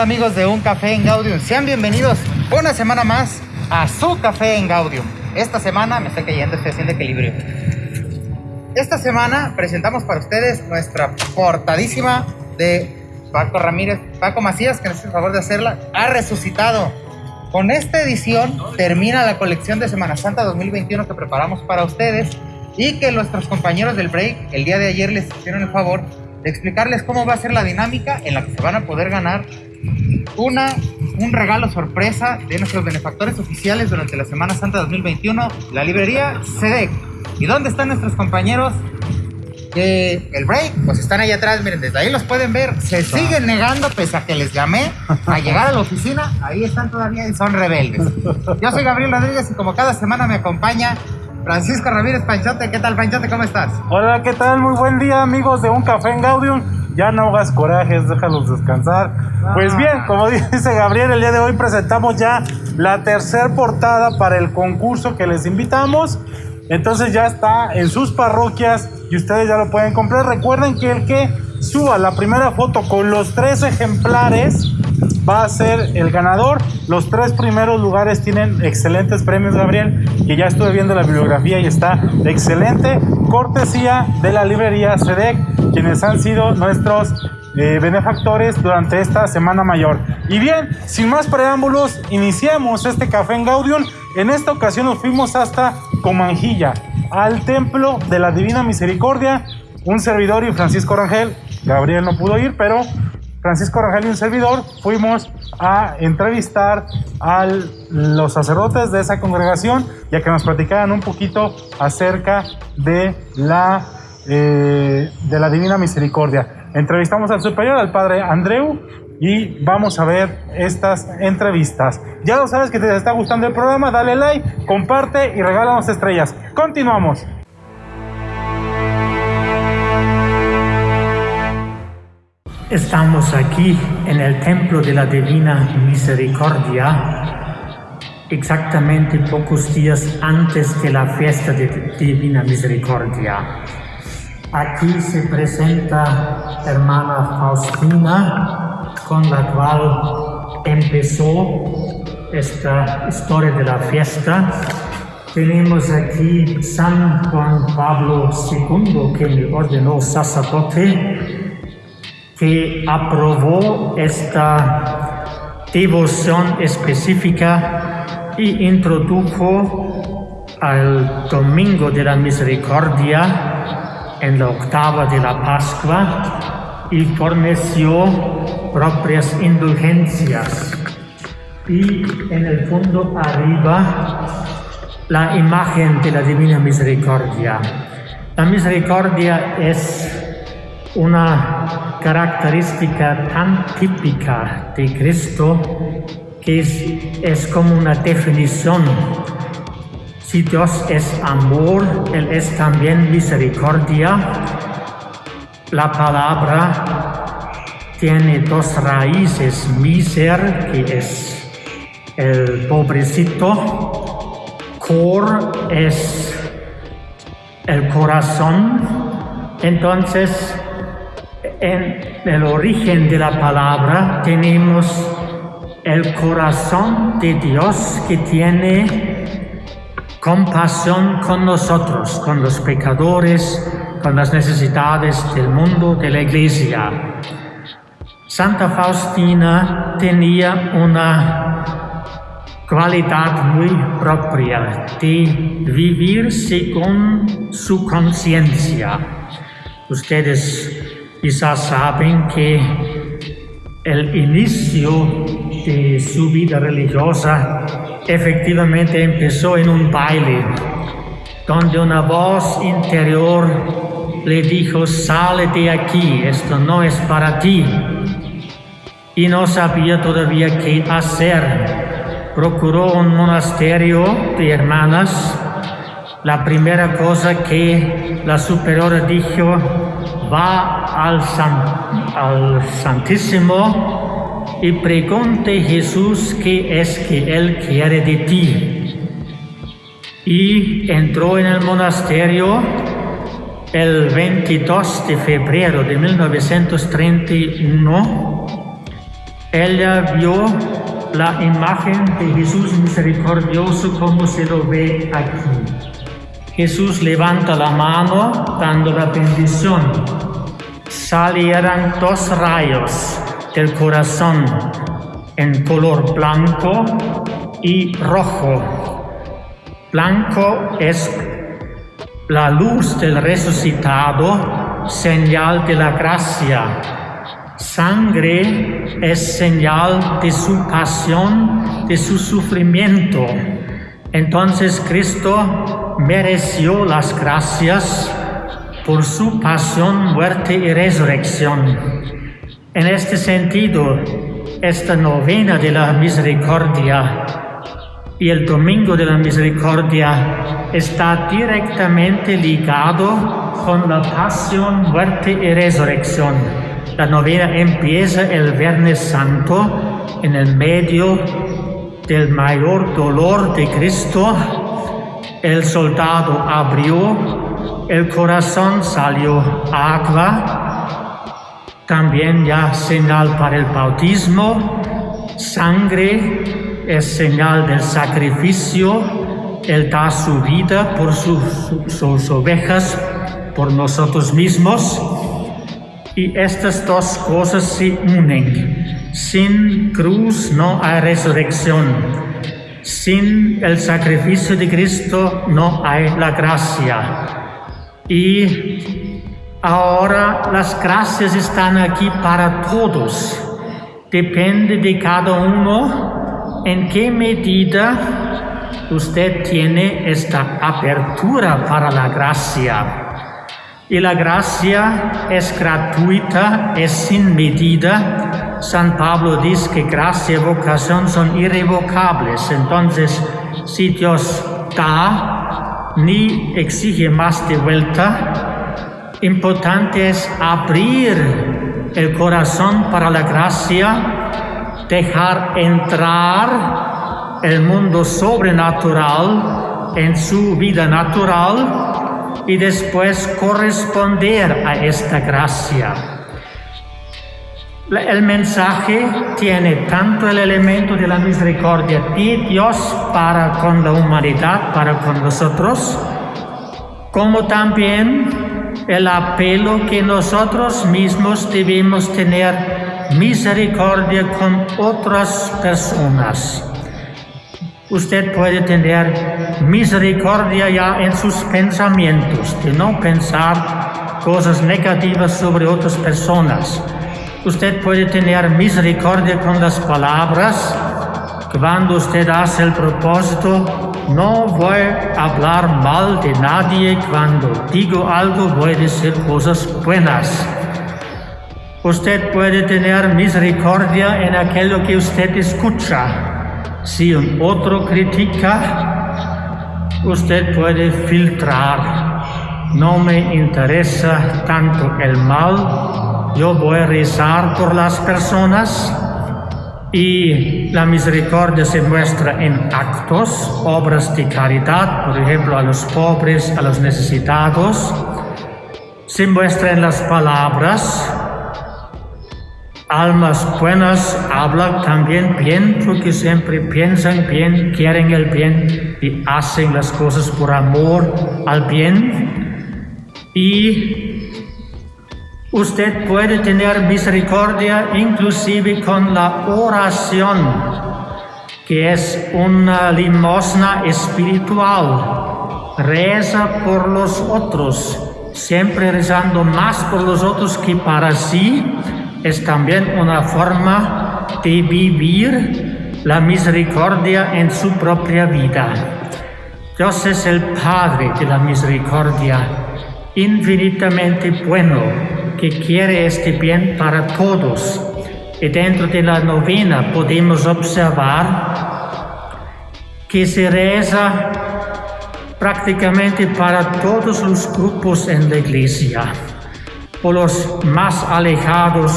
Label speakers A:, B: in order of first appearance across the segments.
A: tal amigos de Un Café en Gaudium? Sean bienvenidos una semana más a su Café en Gaudium. Esta semana me estoy cayendo, estoy haciendo equilibrio. Esta semana presentamos para ustedes nuestra portadísima de Paco Ramírez, Paco Macías, que nos hace el favor de hacerla, ha resucitado. Con esta edición termina la colección de Semana Santa 2021 que preparamos para ustedes y que nuestros compañeros del break el día de ayer les hicieron el favor de explicarles cómo va a ser la dinámica en la que se van a poder ganar una, un regalo sorpresa de nuestros benefactores oficiales durante la Semana Santa 2021, la librería SEDEC. ¿Y dónde están nuestros compañeros de el break? Pues están ahí atrás, miren, desde ahí los pueden ver. Se siguen negando, pese a que les llamé a llegar a la oficina, ahí están todavía y son rebeldes. Yo soy Gabriel Rodríguez y como cada semana me acompaña Francisco Ramírez Panchote. ¿Qué tal, Panchote? ¿Cómo estás?
B: Hola, ¿qué tal? Muy buen día, amigos de Un Café en Gaudium ya no hagas corajes, déjalos descansar. Pues bien, como dice Gabriel, el día de hoy presentamos ya la tercer portada para el concurso que les invitamos. Entonces ya está en sus parroquias y ustedes ya lo pueden comprar. Recuerden que el que suba la primera foto con los tres ejemplares va a ser el ganador. Los tres primeros lugares tienen excelentes premios, Gabriel, que ya estuve viendo la bibliografía y está excelente. Cortesía de la librería SEDEC, quienes han sido nuestros eh, benefactores durante esta Semana Mayor. Y bien, sin más preámbulos, iniciamos este café en Gaudium. En esta ocasión nos fuimos hasta Comanjilla, al Templo de la Divina Misericordia. Un servidor y Francisco Rangel, Gabriel no pudo ir, pero Francisco Rangel y un servidor fuimos a entrevistar a los sacerdotes de esa congregación ya que nos platicaran un poquito acerca de la, eh, de la Divina Misericordia. Entrevistamos al superior, al padre Andreu, y vamos a ver estas entrevistas. Ya lo sabes que te está gustando el programa, dale like, comparte y regálanos estrellas. Continuamos.
C: Estamos aquí en el Templo de la Divina Misericordia, exactamente pocos días antes de la fiesta de Divina Misericordia. Aquí se presenta hermana Faustina, con la cual empezó esta historia de la fiesta. Tenemos aquí San Juan Pablo II, que me ordenó sacerdote, que aprobó esta devoción específica y introdujo al Domingo de la Misericordia en la octava de la Pascua y forneció propias indulgencias. Y en el fondo arriba la imagen de la Divina Misericordia. La misericordia es una característica tan típica de Cristo que es, como una definición. Si Dios es amor, Él es también misericordia. La palabra tiene dos raíces, miser, que es el pobrecito, cor es el corazón, entonces en el origen de la palabra tenemos el corazón de Dios que tiene compasión con nosotros, con los pecadores, con las necesidades del mundo, de la iglesia. Santa Faustina tenía una cualidad muy propia de vivir según su conciencia. Ustedes Quizás saben que el inicio de su vida religiosa efectivamente empezó en un baile, donde una voz interior le dijo, sale de aquí, esto no es para ti. Y no sabía todavía qué hacer. Procuró un monasterio de hermanas. La primera cosa que la superiora dijo, va al, Santísimo y pregunte Jesús qué es que Él quiere de ti. Y entró en el monasterio el 22 de febrero de 1931 ella vio la imagen de Jesús misericordioso como se lo ve aquí. Jesús levanta la mano dando la bendición. Salieran dos rayos del corazón en color blanco y rojo. Blanco es la luz del resucitado, señal de la gracia Sangre es señal de su pasión, de su sufrimiento. Entonces Cristo mereció las gracias por su pasión, muerte y resurrección. En este sentido, esta novena de la misericordia y el domingo de la misericordia está directamente ligado con la pasión, muerte y resurrección. La novena empieza el Viernes Santo en el medio del mayor dolor de Cristo. El soldado abrió, el corazón salió agua, también ya señal para el bautismo, sangre es señal del sacrificio, Él da su vida por sus, sus ovejas, por nosotros mismos. Y estas dos cosas se unen. Sin cruz no hay resurrección. Sin el sacrificio de Cristo no hay la gracia. Y ahora las gracias están aquí para todos. Depende de cada uno en qué medida usted tiene esta apertura para la gracia. Y la gracia es gratuita, es sin medida. San Pablo dice que gracia y vocación son irrevocables. Entonces, si Dios da, ni exige más de vuelta. Importante es abrir el corazón para la gracia, dejar entrar el mundo sobrenatural en su vida natural y después corresponder a esta gracia. El mensaje tiene tanto el elemento de la misericordia de Dios para con la humanidad, para con nosotros, como también el apelo que nosotros mismos debemos tener misericordia con otras personas. Usted puede tener misericordia ya en sus pensamientos, de no pensar cosas negativas sobre otras personas. Usted puede tener misericordia con las palabras. Cuando usted hace el propósito, no voy a hablar mal de nadie. Cuando digo algo, voy a decir cosas buenas. Usted puede tener misericordia en aquello que usted escucha. Si un otro critica, usted puede filtrar. No me interesa tanto el mal, yo voy a rezar por las personas y la misericordia se muestra en actos, obras de caridad, por ejemplo a los pobres, a los necesitados. Se muestra en las palabras, almas buenas hablan también bien porque siempre piensan bien, quieren el bien y hacen las cosas por amor al bien. Y usted puede tener misericordia inclusive con la oración, que es una limosna espiritual. Reza por los otros, siempre rezando más por los otros que para sí es también una forma de vivir la misericordia en su propia vida. Dios es el Padre de la misericordia, infinitamente bueno, que quiere este bien para todos. Y dentro de la novena podemos observar que se reza prácticamente para todos los grupos en la iglesia por los más alejados,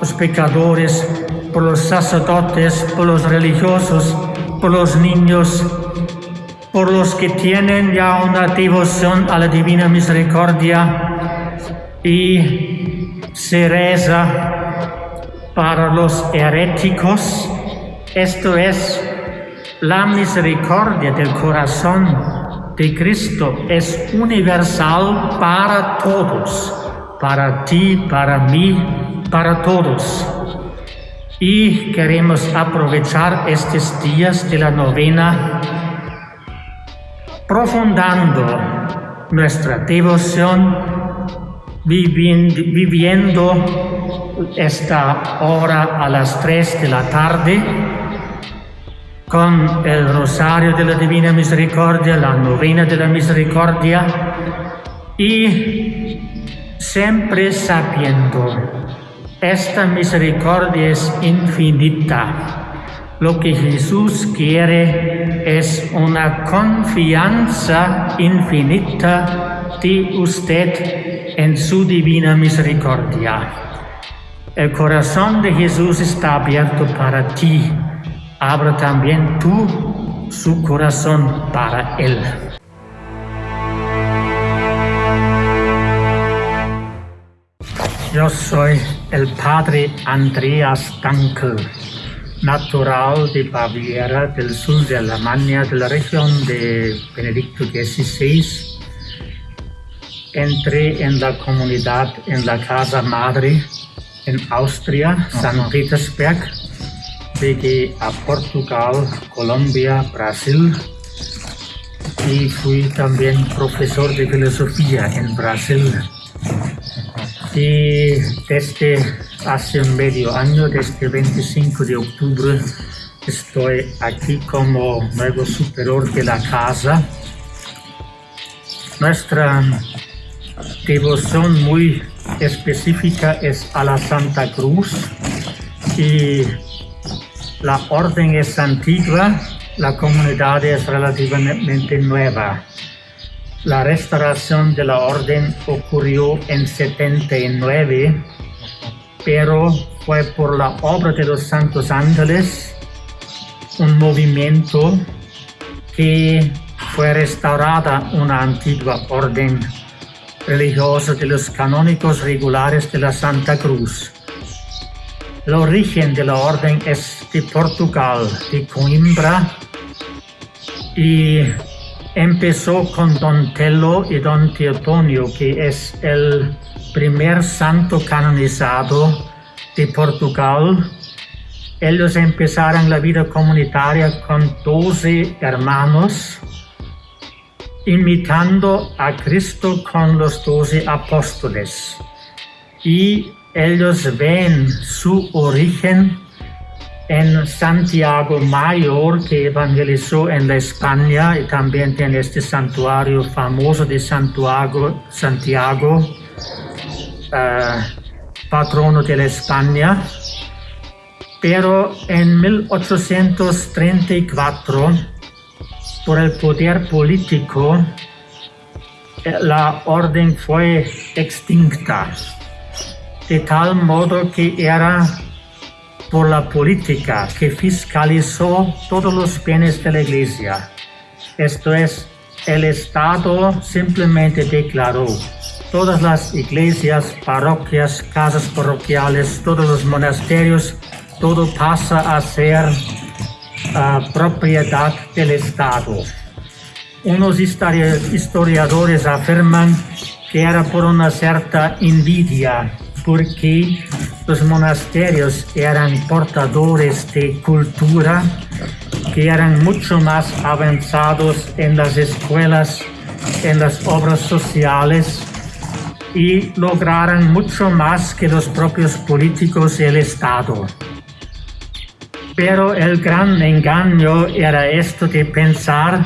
C: los pecadores, por los sacerdotes, por los religiosos, por los niños, por los que tienen ya una devoción a la divina misericordia y se reza para los heréticos, esto es la misericordia del corazón de Cristo es universal para todos, para ti, para mí, para todos. Y queremos aprovechar estos días de la novena profundando nuestra devoción viviendo esta hora a las 3 de la tarde con el rosario de la Divina Misericordia, la novena de la Misericordia y siempre sabiendo, esta misericordia es infinita. Lo que Jesús quiere es una confianza infinita de usted en su divina misericordia. El corazón de Jesús está abierto para ti. Abra también tú su corazón para Él. Yo soy el padre Andreas Dankel, natural de Baviera, del sur de Alemania, de la región de Benedicto XVI entré en la comunidad en la casa madre en Austria, San Petersburg, llegué a Portugal, Colombia, Brasil y fui también profesor de filosofía en Brasil. Y desde hace medio año, desde el 25 de octubre, estoy aquí como nuevo superior de la casa. Nuestra devoción muy específica es a la Santa Cruz y la orden es antigua, la comunidad es relativamente nueva. La restauración de la orden ocurrió en 79, pero fue por la obra de los Santos Ángeles un movimiento que fue restaurada una antigua orden religiosa de los canónicos regulares de la Santa Cruz. El origen de la orden es de Portugal, de Coimbra, y empezó con Don Tello y Don Teotonio, que es el primer santo canonizado de Portugal. Ellos empezaron la vida comunitaria con 12 hermanos imitando a Cristo con los doce apóstoles. Y ellos ven su origen en Santiago Mayor, que evangelizó en la España y también tiene este santuario famoso de Santiago, Santiago uh, patrono de la España. Pero en 1834 por el poder político, eh, la orden fue extinta, de tal modo que era por la política que fiscalizó todos los bienes de la iglesia. Esto es, el Estado simplemente declaró todas las iglesias, parroquias, casas parroquiales, todos los monasterios, todo pasa a ser propiedad del Estado. Unos historiadores afirman que era por una cierta envidia, porque los monasterios eran portadores de cultura, que eran mucho más avanzados en las escuelas, en las obras sociales, y lograron mucho más que los propios políticos y el Estado. Pero el gran engaño era esto de pensar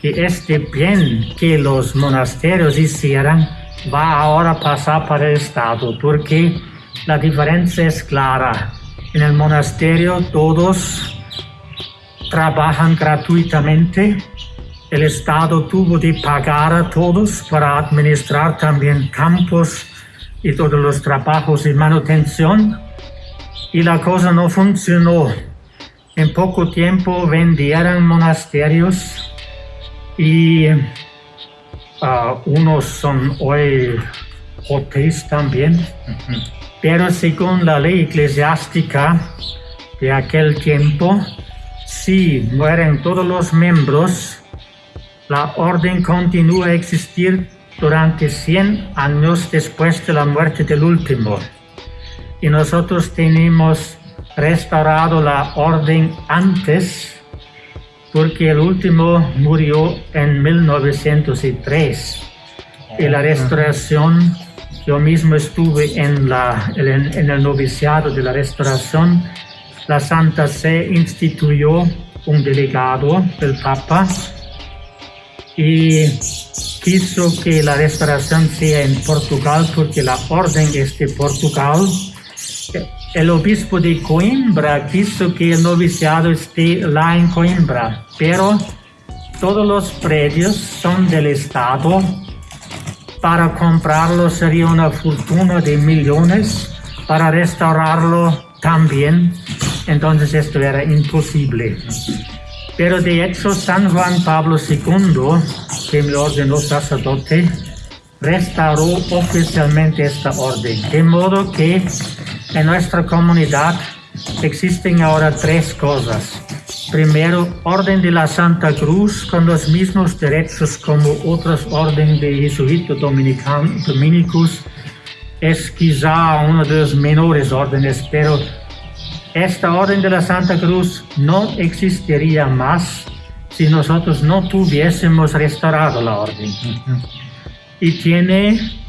C: que este bien que los monasterios hicieran va ahora a pasar para el Estado, porque la diferencia es clara. En el monasterio todos trabajan gratuitamente. El Estado tuvo de pagar a todos para administrar también campos y todos los trabajos y manutención. Y la cosa no funcionó. En poco tiempo vendieron monasterios y uh, unos son hoy hoteles también. Pero según la ley eclesiástica de aquel tiempo, si mueren todos los miembros, la orden continúa a existir durante 100 años después de la muerte del último. Y nosotros tenemos restaurado la orden antes porque el último murió en 1903 y la restauración, yo mismo estuve en, la, en, el noviciado de la restauración, la Santa Se instituyó un delegado del Papa y quiso que la restauración sea en Portugal porque la orden es de Portugal el obispo de Coimbra quiso que el noviciado esté lá en Coimbra, pero todos los predios son del Estado. Para comprarlo sería una fortuna de millones, para restaurarlo también. Entonces esto era imposible. Pero de hecho San Juan Pablo II, que me ordenó sacerdote, restauró oficialmente esta orden. De modo que en nuestra comunidad existen ahora tres cosas. Primero, Orden de la Santa Cruz con los mismos derechos como otras órdenes de jesuitas dominicus. Es quizá una de las menores órdenes, pero esta Orden de la Santa Cruz no existiría más si nosotros no tuviésemos restaurado la orden. Y tiene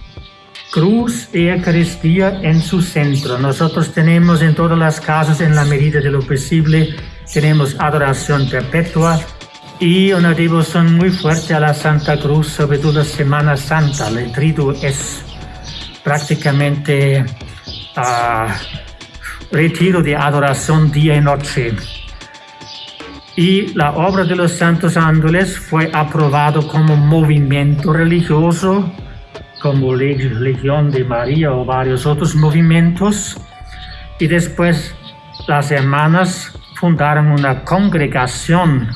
C: cruz y Eucaristía en su centro. Nosotros tenemos en todas las casas, en la medida de lo posible, tenemos adoración perpetua y una devoción muy fuerte a la Santa Cruz, sobre todo Semana Santa. El trido es prácticamente uh, retiro de adoración día y noche. Y la obra de los santos ángeles fue aprobado como movimiento religioso como Legión de María o varios otros movimientos. Y después las hermanas fundaron una congregación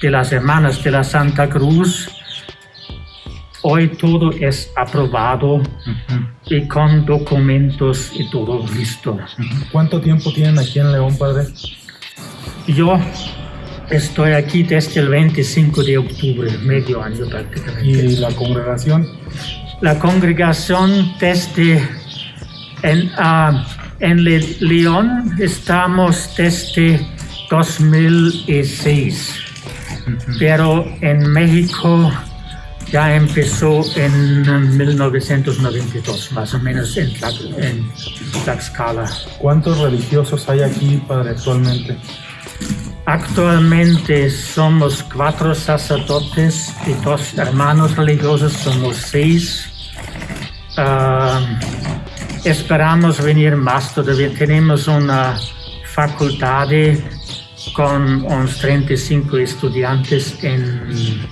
C: de las hermanas de la Santa Cruz. Hoy todo es aprobado y con documentos y todo listo.
B: ¿Cuánto tiempo tienen aquí en León, Padre?
C: Yo estoy aquí desde el 25 de octubre, medio año prácticamente.
B: ¿Y la congregación?
C: La congregación desde en, uh, en León estamos desde 2006, pero en México ya empezó en 1992, más o menos en, en Tlaxcala.
B: ¿Cuántos religiosos hay aquí, Padre, actualmente?
C: Actualmente somos cuatro sacerdotes y dos hermanos religiosos, somos seis. Uh, esperamos venir más todavía. Tenemos una facultad con unos 35 estudiantes en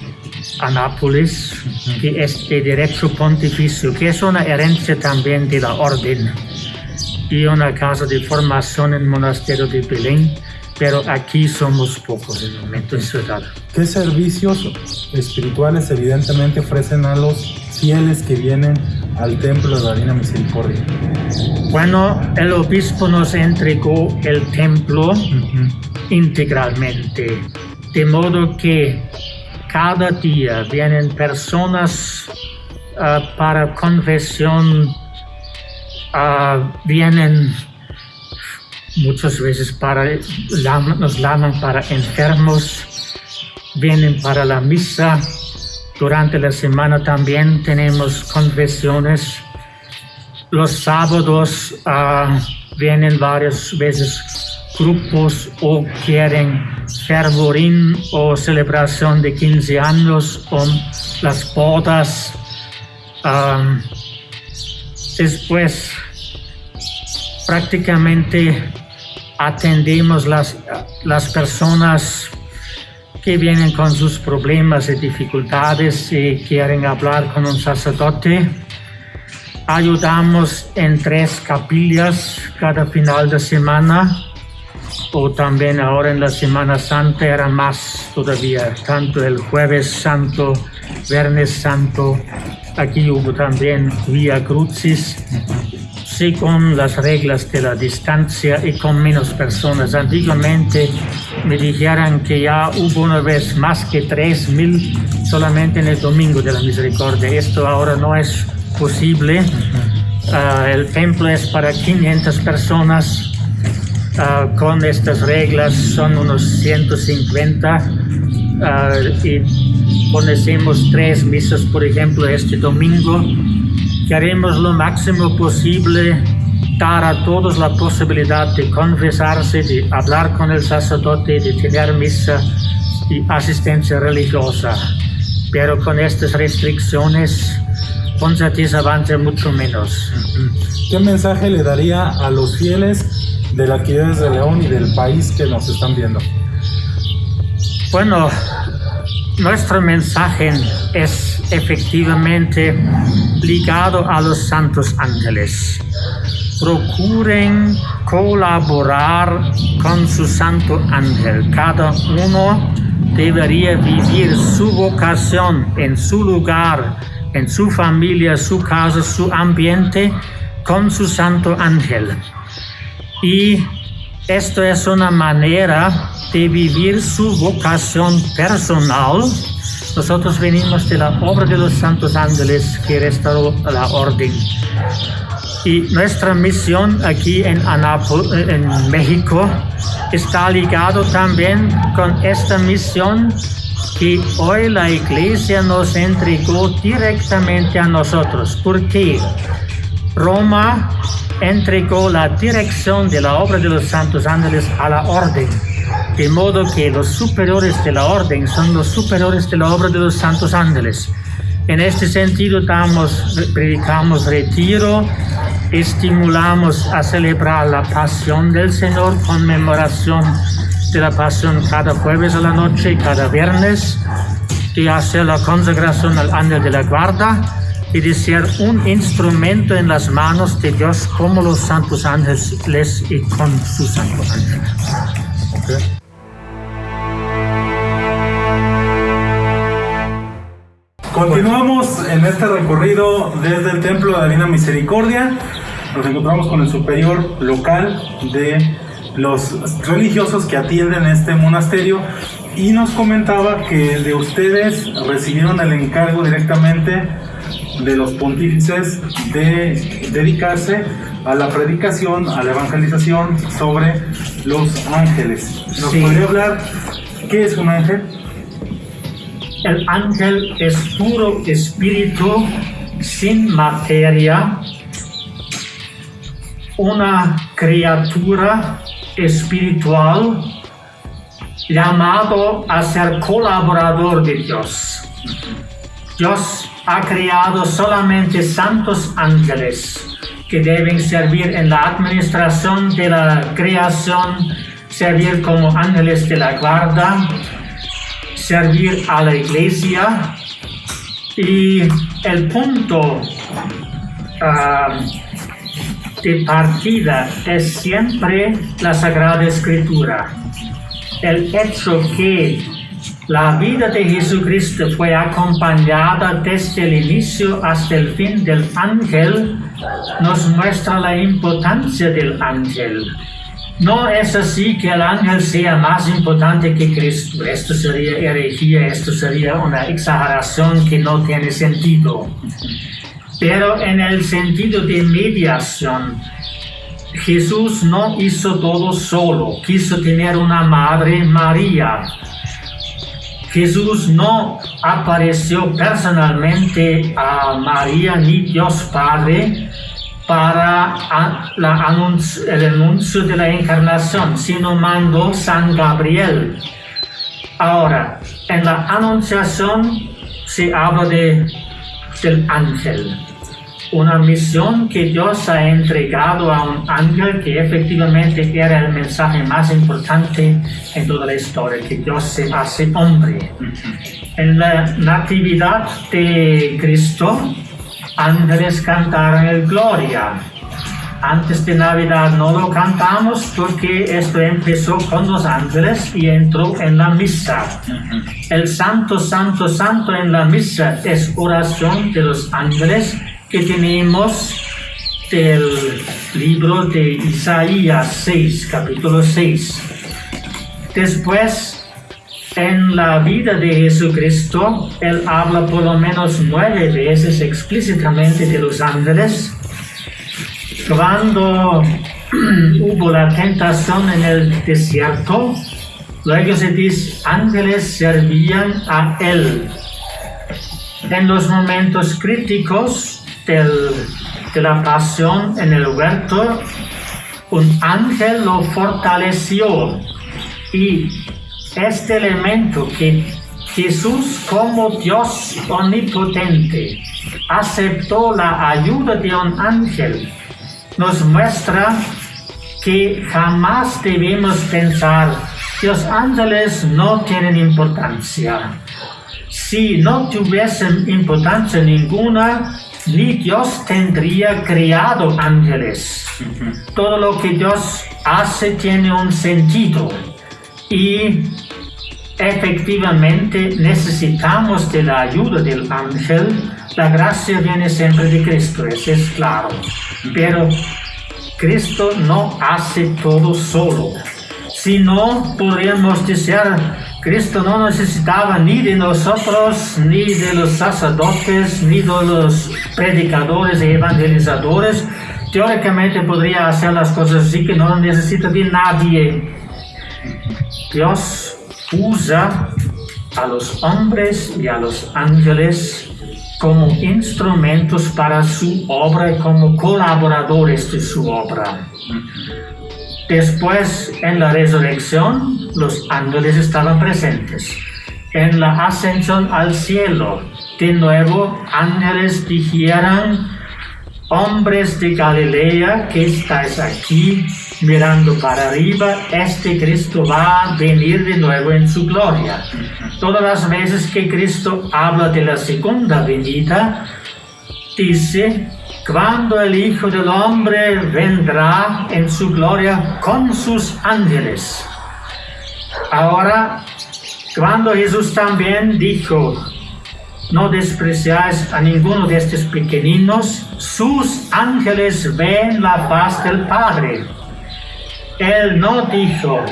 C: Anápolis, que es de Derecho Pontificio, que es una herencia también de la Orden, y una casa de formación en el Monasterio de Belén pero aquí somos pocos en el momento en ciudad.
B: ¿Qué servicios espirituales evidentemente ofrecen a los fieles que vienen al templo de la Divina Misericordia?
C: Bueno, el obispo nos entregó el templo integralmente, de modo que cada día vienen personas ah, para confesión, uh, vienen muchas veces para, nos llaman para enfermos, vienen para la misa. Durante la semana también tenemos confesiones. Los sábados uh, vienen varias veces grupos o quieren fervorín o celebración de 15 años o las bodas. Um, después prácticamente atendemos las, las personas que vienen con sus problemas y dificultades y quieren hablar con un sacerdote. Ayudamos en tres capillas cada final de semana o también ahora en la Semana Santa era más todavía, tanto el jueves santo, viernes santo, aquí hubo también Vía Crucis según las reglas de la distancia y con menos personas. Antiguamente me dijeron que ya hubo una vez más que 3.000 solamente en el Domingo de la Misericordia. Esto ahora no es posible. Ah, el templo es para 500 personas. Ah, con estas reglas son unos 150 ah, y ponemos tres misas, por ejemplo, este domingo Queremos lo máximo posible dar a todos la posibilidad de confesarse, de hablar con el sacerdote, de tener misa y asistencia religiosa. Pero con estas restricciones, con certeza van a ser mucho menos.
B: ¿Qué mensaje le daría a los fieles de la Arquidiócesis de León y del país que nos están viendo?
C: Bueno, nuestro mensaje es efectivamente ligado a los santos ángeles. Procuren colaborar con su santo ángel. Cada uno debería vivir su vocación en su lugar, en su familia, su casa, su ambiente, con su santo ángel. Y esto es una manera de vivir su vocación personal. Nosotros venimos de la obra de los santos ángeles que restauró la orden. Y nuestra misión aquí en, México está ligado también con esta misión que hoy la iglesia nos entregó directamente a nosotros. ¿Por qué? Roma entregó la dirección de la obra de los santos ángeles a la orden, de modo que los superiores de la orden son los superiores de la obra de los santos ángeles. En este sentido, damos, predicamos retiro, estimulamos a celebrar la pasión del Señor, conmemoración de la pasión cada jueves a la noche y cada viernes, y hacer la consagración al ángel de la guarda y de ser un instrumento en las manos de Dios como los santos ángeles y con sus santos ángeles.
B: Continuamos en este recorrido desde el Templo de la Divina Misericordia. Nos encontramos con el superior local de los religiosos que atienden este monasterio y nos comentaba que de ustedes recibieron el encargo directamente de los pontífices de dedicarse a la predicación, a la evangelización sobre los ángeles. ¿Nos podría hablar qué es un ángel?
C: El ángel es puro espíritu sin materia, una criatura espiritual llamado a ser colaborador de Dios. Dios ha creado solamente santos ángeles que deben servir en la administración de la creación, servir como ángeles de la guarda, servir a la iglesia y el punto ah, de partida es siempre la Sagrada Escritura. El hecho que la vida de Jesucristo fue acompañada desde el inicio hasta el fin del ángel, nos muestra la importancia del ángel. No es así que el ángel sea más importante que Cristo. Esto sería herejía, esto sería una exageración que no tiene sentido. Pero en el sentido de mediación, Jesús no hizo todo solo, quiso tener una madre María Jesús no apareció personalmente a María ni Dios Padre para el anuncio de la encarnación, sino mandó San Gabriel. Ahora, en la anunciación se habla de, del ángel una misión que Dios ha entregado a un ángel que efectivamente era el mensaje más importante en toda la historia, que Dios se hace hombre. En la natividad de Cristo, ángeles cantaron el gloria. Antes de Navidad no lo cantamos porque esto empezó con los ángeles y entró en la misa. El santo, santo, santo en la misa es oración de los ángeles que tenemos del libro de Isaías 6, capítulo 6. Después, en la vida de Jesucristo, Él habla por lo menos nueve veces explícitamente de los ángeles. Cuando hubo la tentación en el desierto, luego se dice, ángeles servían a Él. En los momentos críticos de la pasión en el huerto, un ángel lo fortaleció y este elemento que Jesús como Dios omnipotente aceptó la ayuda de un ángel nos muestra que jamás debemos pensar que los ángeles no tienen importancia. Si no tuviesen importancia ninguna, Dios tendría creado ángeles. Todo lo que Dios hace tiene un sentido y efectivamente necesitamos de la ayuda del ángel. La gracia viene siempre de Cristo, eso es claro. Pero Cristo no hace todo solo. Si no, podríamos decir Cristo no necesitaba ni de nosotros, ni de los sacerdotes, ni de los predicadores y evangelizadores. Teóricamente podría hacer las cosas así que no necesita de nadie. Dios usa a los hombres y a los ángeles como instrumentos para su obra como colaboradores de su obra. Después, en la resurrección, los ángeles estaban presentes. En la ascensión al cielo, de nuevo, ángeles dijeron, hombres de Galilea que estáis aquí mirando para arriba, este Cristo va a venir de nuevo en su gloria. Todas las veces que Cristo habla de la segunda venida, dice cuando el Hijo del Hombre vendrá en su gloria con sus ángeles. Ahora, cuando Jesús también dijo, no despreciáis a ninguno de estos pequeñinos, sus ángeles ven la paz del Padre. Él no dijo,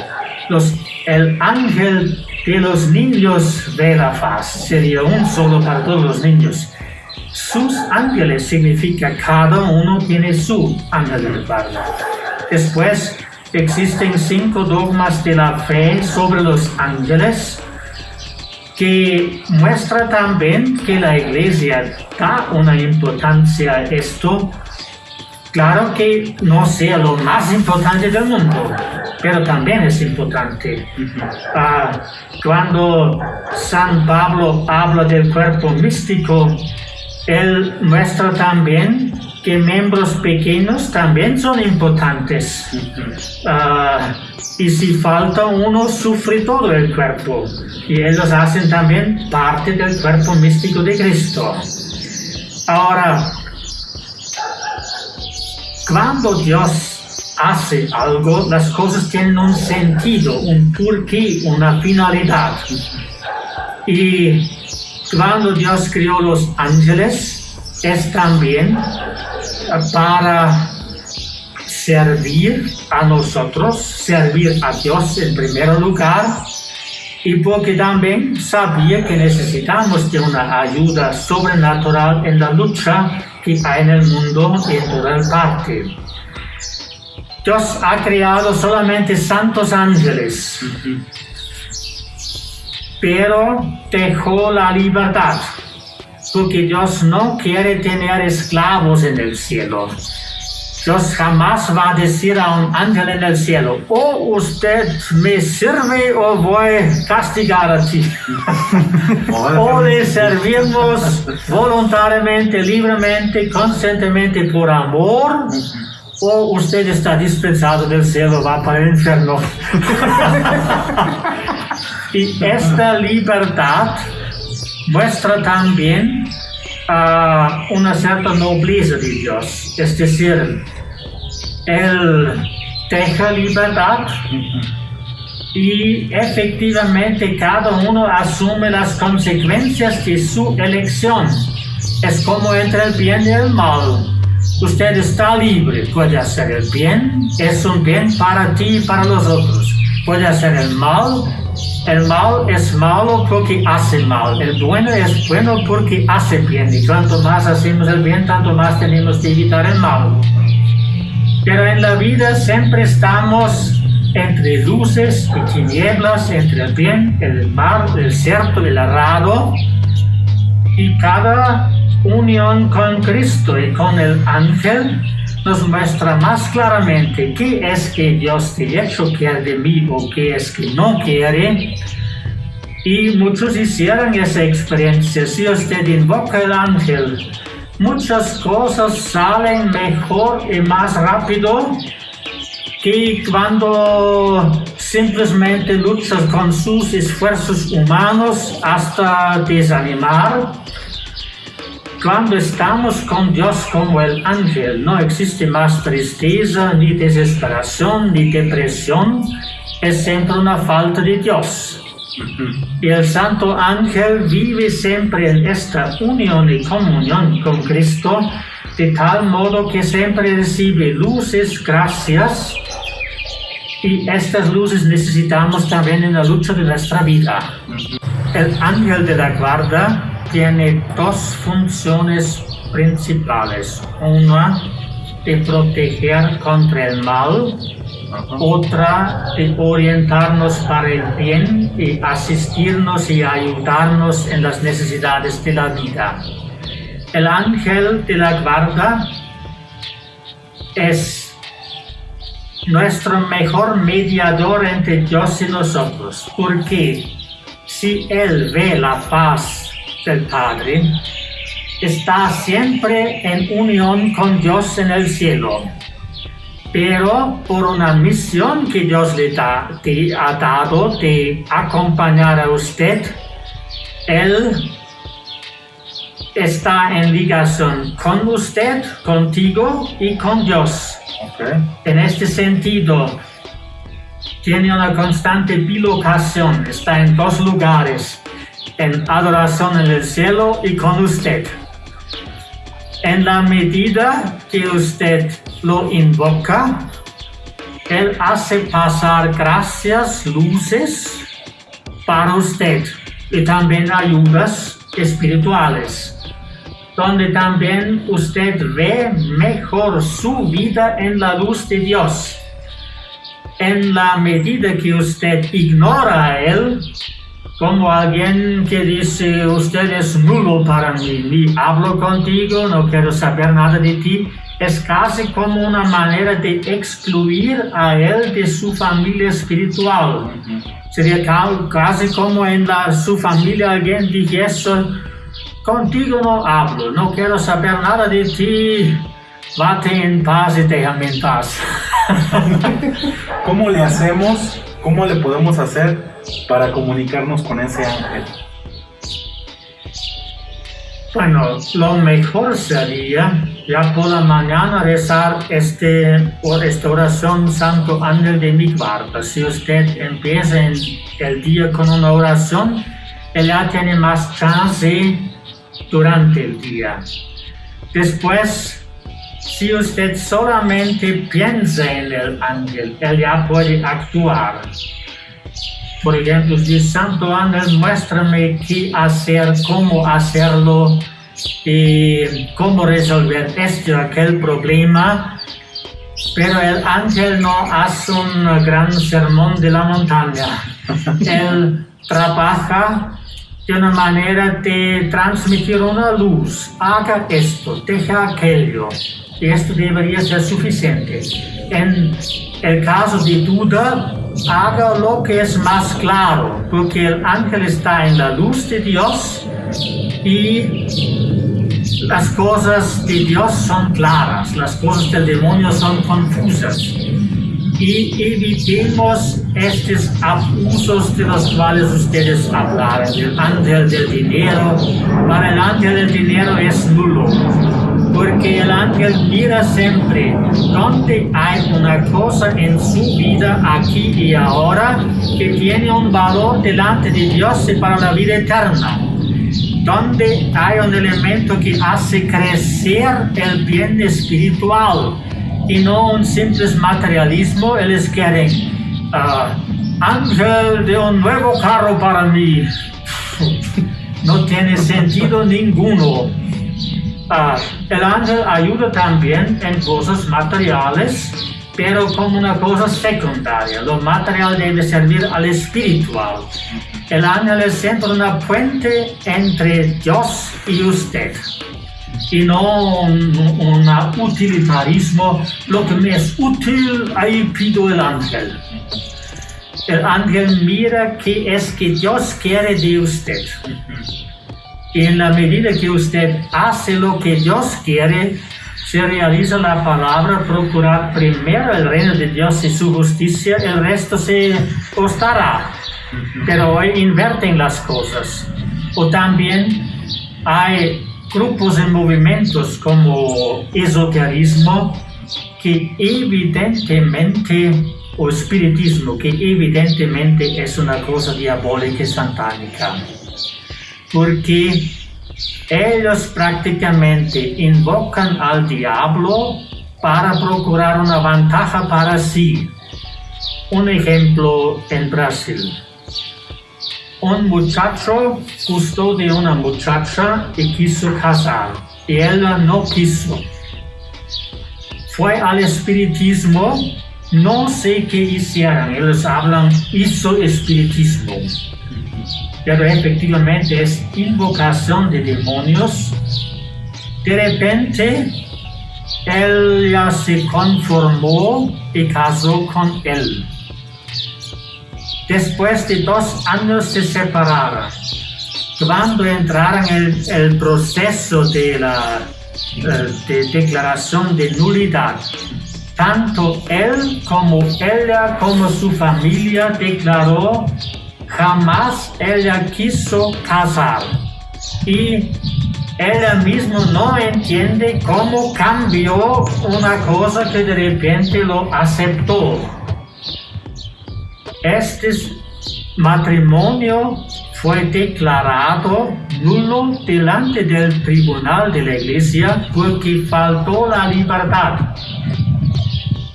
C: los, el ángel de los niños ve la paz, sería un solo para todos los niños. Sus ángeles significa cada uno tiene su ángel de guarda. Después existen cinco dogmas de la fe sobre los ángeles que muestra también que la iglesia da una importancia a esto. Claro que no sea lo más importante del mundo, pero también es importante. Uh, cuando San Pablo habla del cuerpo místico, él muestra también que miembros pequeños también son importantes. Uh, y si falta uno, sufre todo el cuerpo. Y ellos hacen también parte del cuerpo místico de Cristo. Ahora, cuando Dios hace algo, las cosas tienen un sentido, un porqué, una finalidad. Y cuando Dios creó los ángeles, es también para servir a nosotros, servir a Dios en primer lugar, y porque también sabía que necesitamos de una ayuda sobrenatural en la lucha que hay en el mundo en toda parte. Dios ha creado solamente santos ángeles pero dejó la libertad, porque Dios no quiere tener esclavos en el cielo. Dios jamás va a decir a un ángel en el cielo, o oh, usted me sirve o voy a castigar a ti. o le servimos voluntariamente, libremente, conscientemente por amor, o usted está dispensado del cielo, va para el infierno. Y esta libertad muestra también uh, una cierta nobleza de Dios. Es decir, Él deja libertad y efectivamente cada uno asume las consecuencias de su elección. Es como entre el bien y el mal. Usted está libre, puede hacer el bien, es un bien para ti y para los otros. Puede hacer el mal, el mal es malo porque hace mal. El bueno es bueno porque hace bien. Y cuanto más hacemos el bien, tanto más tenemos que evitar el mal. Pero en la vida siempre estamos entre luces y tinieblas, entre el bien, el mal, el cierto, el errado. Y cada unión con Cristo y con el ángel nos muestra más claramente qué es que Dios de hecho quiere de mí o qué es que no quiere. Y muchos hicieron esa experiencia. Si usted invoca el ángel, muchas cosas salen mejor y más rápido que cuando simplemente luchas con sus esfuerzos humanos hasta desanimar cuando estamos con Dios como el ángel, no existe más tristeza, ni desesperación, ni depresión, es siempre una falta de Dios. Y el Santo Ángel vive siempre en esta unión y comunión con Cristo, de tal modo que siempre recibe luces, gracias, y estas luces necesitamos también en la lucha de nuestra vida. El ángel de la guarda tiene dos funciones principales. Una de proteger contra el mal, otra de orientarnos para el bien y asistirnos y ayudarnos en las necesidades de la vida. El ángel de la guarda es nuestro mejor mediador entre Dios y nosotros, porque si Él ve la paz del Padre, está siempre en unión con Dios en el cielo. Pero por una misión que Dios le ha dado de acompañar a usted, Él está en ligación con usted, contigo y con Dios. En este sentido, tiene una constante bilocación, está en dos lugares en adoración en el cielo y con usted. En la medida que usted lo invoca, Él hace pasar gracias, luces para usted y también ayudas espirituales, donde también usted ve mejor su vida en la luz de Dios. En la medida que usted ignora a Él, como alguien que dice, usted es nulo para mí, ni hablo contigo, no quiero saber nada de ti, es casi como una manera de excluir a él de su familia espiritual. Sería casi como en la, su familia alguien dijese, contigo no hablo, no quiero saber nada de ti, vate en paz y déjame en paz.
B: ¿Cómo le hacemos? ¿Cómo le podemos hacer para comunicarnos con ese ángel?
C: Bueno, lo mejor sería ya por la mañana rezar este, por esta oración Santo Ángel de mi. Si usted empieza el día con una oración, él ya tiene más chance durante el día. Después, si usted solamente piensa en el ángel, él ya puede actuar. Por ejemplo, si Santo Ángel, muéstrame qué hacer, cómo hacerlo, y cómo resolver este o aquel problema. Pero el ángel no hace un gran sermón de la montaña. Él trabaja de una manera de transmitir una luz. Haga esto, deja aquello. Y esto debería ser suficiente. En el caso de duda, haga lo que es más claro, porque el ángel está en la luz de Dios y las cosas de Dios son claras, las cosas del demonio son confusas. Y evitemos estos abusos de los cuales ustedes hablaron, el ángel del dinero. Para el ángel del dinero es nulo porque el ángel mira siempre donde hay una cosa en su vida aquí y ahora que tiene un valor delante de Dios y para la vida eterna. donde hay un elemento que hace crecer el bien espiritual y no un simple materialismo, ellos quieren uh, ángel de un nuevo carro para mí. No tiene sentido ninguno. Uh, el ángel ayuda también en cosas materiales, pero como una cosa secundaria. Lo material debe servir al espiritual. El ángel es siempre una puente entre Dios y usted. Y no un, un utilitarismo. Lo que me es útil, ahí pido el ángel. El ángel mira qué es que Dios quiere de usted. Y en la medida que usted hace lo que Dios quiere, se realiza la palabra, procurar primero el reino de Dios y su justicia, el resto se costará. Pero hoy inverten las cosas. O también hay grupos en movimientos como esoterismo que evidentemente, o espiritismo, que evidentemente es una cosa diabólica y satánica. Porque ellos prácticamente invocan al diablo para procurar una ventaja para sí. Un ejemplo en Brasil. Un muchacho gustó de una muchacha y quiso casar, y ella no quiso. Fue al espiritismo, no sé qué hicieron, ellos hablan hizo espiritismo pero efectivamente es invocación de demonios, de repente él ya se conformó y casó con él. Después de dos años se separaron. Cuando entraron en el, proceso de la de declaración de nulidad, tanto él como ella como su familia declaró jamás ella quiso casar y ella misma no entiende cómo cambió una cosa que de repente lo aceptó. Este matrimonio fue declarado nulo delante del tribunal de la iglesia porque faltó la libertad.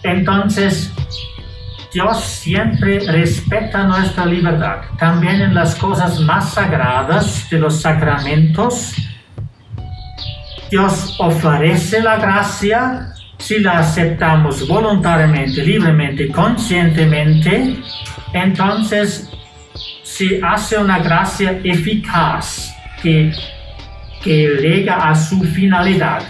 C: Entonces, Dios siempre respeta nuestra libertad, también en las cosas más sagradas de los sacramentos. Dios ofrece la gracia si la aceptamos voluntariamente, libremente, conscientemente, entonces se hace una gracia eficaz que, que llega a su finalidad.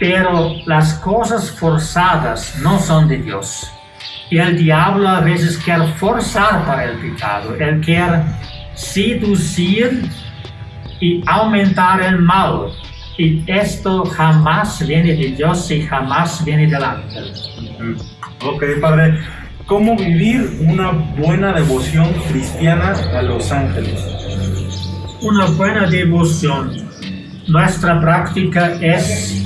C: Pero las cosas forzadas no son de Dios. Y el diablo a veces quiere forzar para el pecado. Él quiere seducir y aumentar el mal. Y esto jamás viene de Dios y jamás viene del ángel.
B: Ok, Padre. ¿Cómo vivir una buena devoción cristiana a los ángeles?
C: Una buena devoción. Nuestra práctica es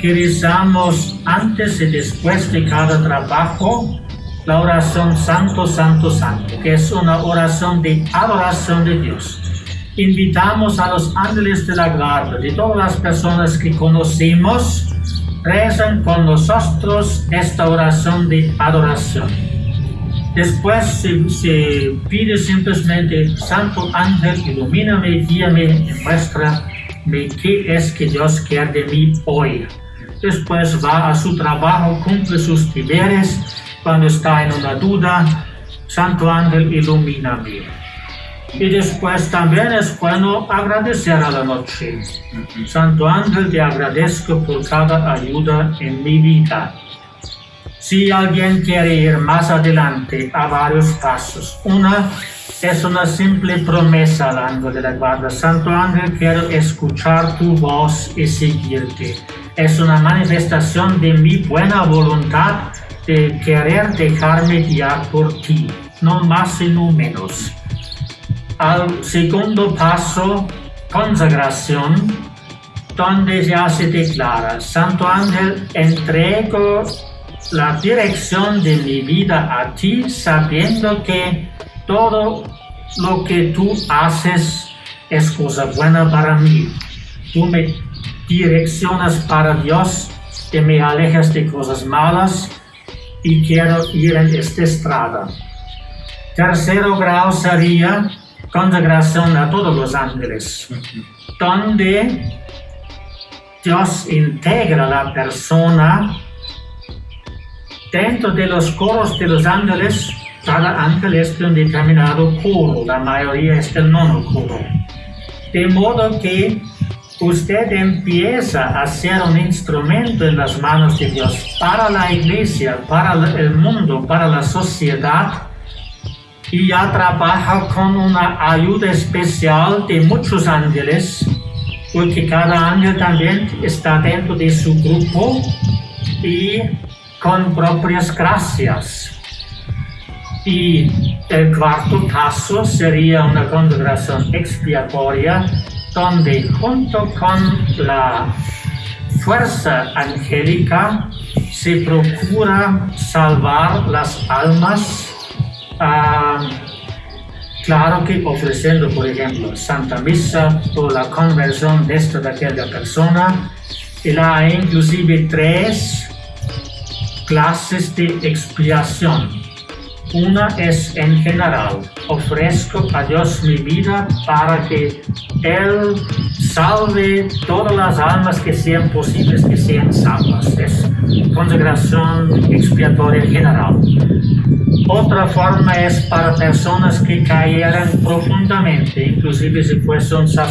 C: que rezamos antes y después de cada trabajo la oración Santo, Santo, Santo, que es una oración de adoración de Dios. Invitamos a los ángeles de la guarda, de todas las personas que conocemos, rezan con nosotros esta oración de adoración. Después se, pide simplemente, Santo Ángel, ilumíname, guíame y muéstrame qué es que Dios quiere de mí hoy. Después va a su trabajo, cumple sus deberes cuando está en una duda, Santo Ángel ilumíname. Y después también es bueno agradecer a la noche. Santo Ángel, te agradezco por cada ayuda en mi vida. Si alguien quiere ir más adelante a varios pasos, una es una simple promesa al ángel de la guarda. Santo ángel, quiero escuchar tu voz y seguirte. Es una manifestación de mi buena voluntad de querer dejarme guiar por ti, no más y no menos. Al segundo paso, consagración, donde ya se declara, Santo Ángel, entrego la dirección de mi vida a ti, sabiendo que todo lo que tú haces es cosa buena para mí. Tú me direccionas para Dios y me alejas de cosas malas y quiero ir en esta estrada. Tercero grado sería consagración a todos los ángeles, donde Dios integra la persona dentro de los coros de los ángeles. Cada ángel es de un determinado coro, la mayoría es del nono coro. De modo que usted empieza a ser un instrumento en las manos de Dios para la iglesia, para el mundo, para la sociedad y ya trabaja con una ayuda especial de muchos ángeles, porque cada ángel también está dentro de su grupo y con propias gracias. Y el cuarto caso sería una consagración expiatoria donde junto con la fuerza angélica se procura salvar las almas Ah, claro que ofreciendo, por ejemplo, Santa Misa por la conversión de esta de aquella persona, y hay inclusive tres clases de expiación. Una es en general, ofrezco a Dios mi vida para que Él salve todas las almas que sean posibles que sean salvas. Es consagración expiatoria general. Otra forma es para personas que cayeran profundamente, inclusive si fuesen sacerdotes